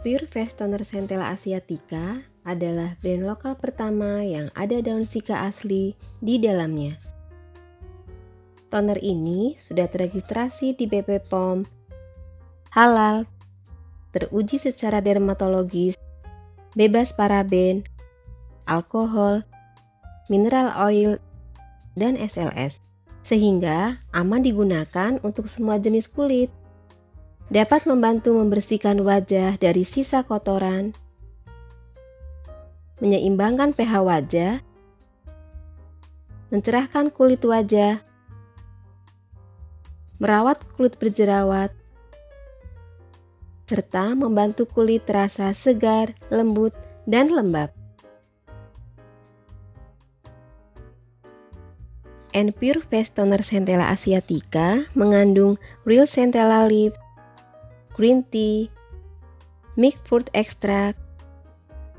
Face Toner Centella Asiatica adalah brand lokal pertama yang ada daun sika asli di dalamnya. Toner ini sudah terregistrasi di BP POM, halal, teruji secara dermatologis, bebas paraben, alkohol, mineral oil, dan SLS, sehingga aman digunakan untuk semua jenis kulit dapat membantu membersihkan wajah dari sisa kotoran, menyeimbangkan pH wajah, mencerahkan kulit wajah, merawat kulit berjerawat, serta membantu kulit terasa segar, lembut, dan lembab. And Pure Face Toner Centella Asiatica mengandung Real Centella Leaves, green tea, milk fruit extract,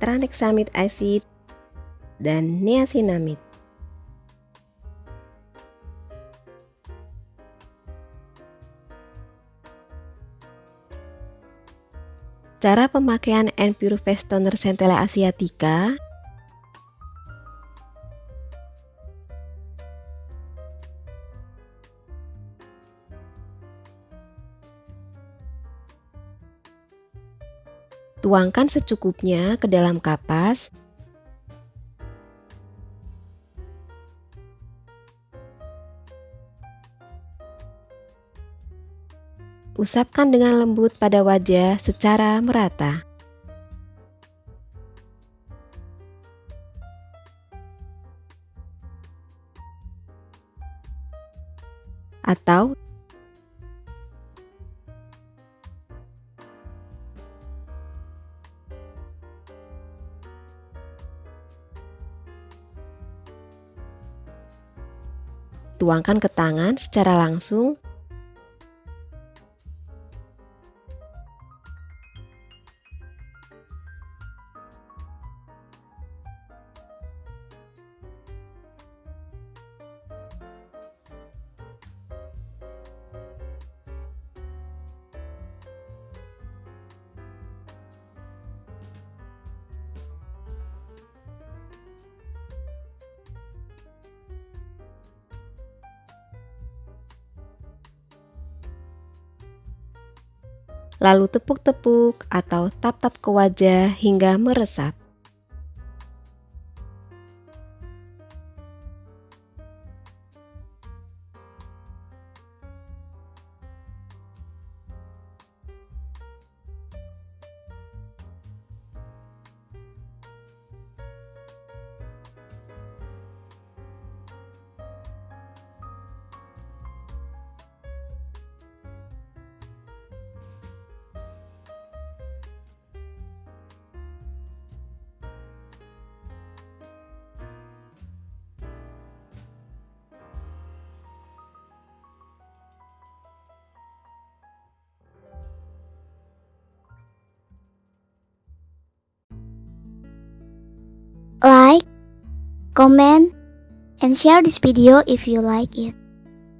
tranexamic acid, dan niacinamide. Cara pemakaian Pure Face Toner Centella Asiatica Tuangkan secukupnya ke dalam kapas. Usapkan dengan lembut pada wajah secara merata. Atau Tuangkan ke tangan secara langsung lalu tepuk-tepuk atau tap-tap ke wajah hingga meresap. Comment, and share this video if you like it.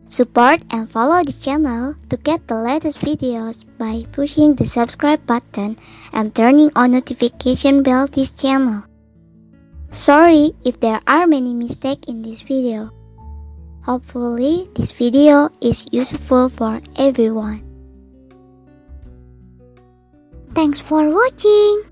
Support and follow the channel to get the latest videos by pushing the subscribe button and turning on notification bell this channel. Sorry if there are many mistakes in this video. Hopefully this video is useful for everyone. Thanks for watching.